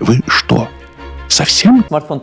Вы что, совсем? Смартфон.